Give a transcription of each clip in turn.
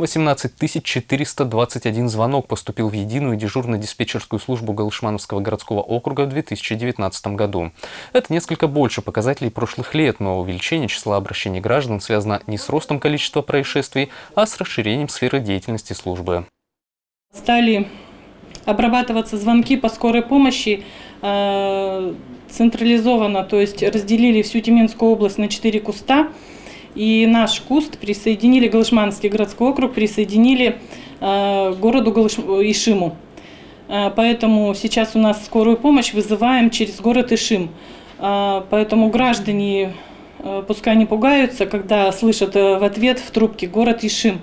18 421 звонок поступил в единую дежурно-диспетчерскую службу Галышмановского городского округа в 2019 году. Это несколько больше показателей прошлых лет, но увеличение числа обращений граждан связано не с ростом количества происшествий, а с расширением сферы деятельности службы. Стали обрабатываться звонки по скорой помощи э, централизованно, то есть разделили всю Тюменскую область на четыре куста. И наш куст присоединили, Галышманский городской округ присоединили э, городу Галыш... Ишиму. Э, поэтому сейчас у нас скорую помощь вызываем через город Ишим. Э, поэтому граждане пускай не пугаются, когда слышат в ответ в трубке город Ишим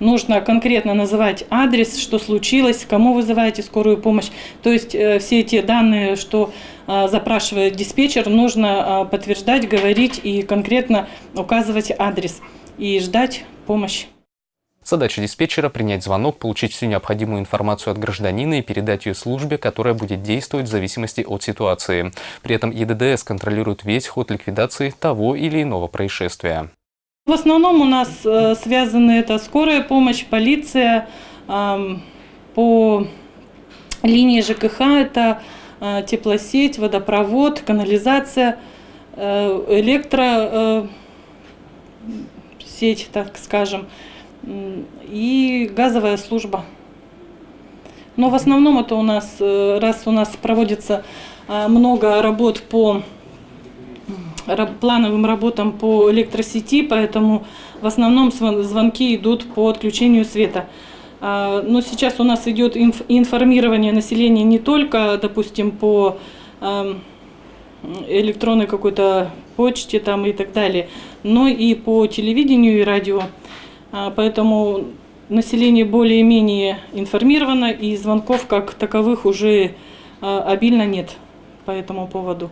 нужно конкретно называть адрес, что случилось, кому вызываете скорую помощь. То есть э, все те данные, что э, запрашивает диспетчер, нужно э, подтверждать, говорить и конкретно указывать адрес и ждать помощи. Задача диспетчера – принять звонок, получить всю необходимую информацию от гражданина и передать ее службе, которая будет действовать в зависимости от ситуации. При этом ЕДДС контролирует весь ход ликвидации того или иного происшествия. В основном у нас э, связаны это скорая помощь, полиция, по линии ЖКХ это э, теплосеть, водопровод, канализация, э, электросеть, так скажем, и газовая служба. Но в основном это у нас, раз у нас проводится много работ по плановым работам по электросети, поэтому в основном звонки идут по отключению света. А, но сейчас у нас идет информирование населения не только, допустим, по электронной какой-то почте там и так далее, но и по телевидению и радио. А, поэтому население более-менее информировано, и звонков как таковых уже а, обильно нет по этому поводу.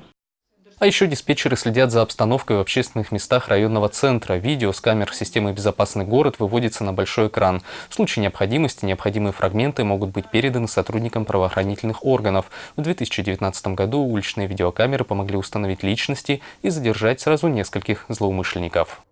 А еще диспетчеры следят за обстановкой в общественных местах районного центра. Видео с камер системы «Безопасный город» выводится на большой экран. В случае необходимости необходимые фрагменты могут быть переданы сотрудникам правоохранительных органов. В 2019 году уличные видеокамеры помогли установить личности и задержать сразу нескольких злоумышленников.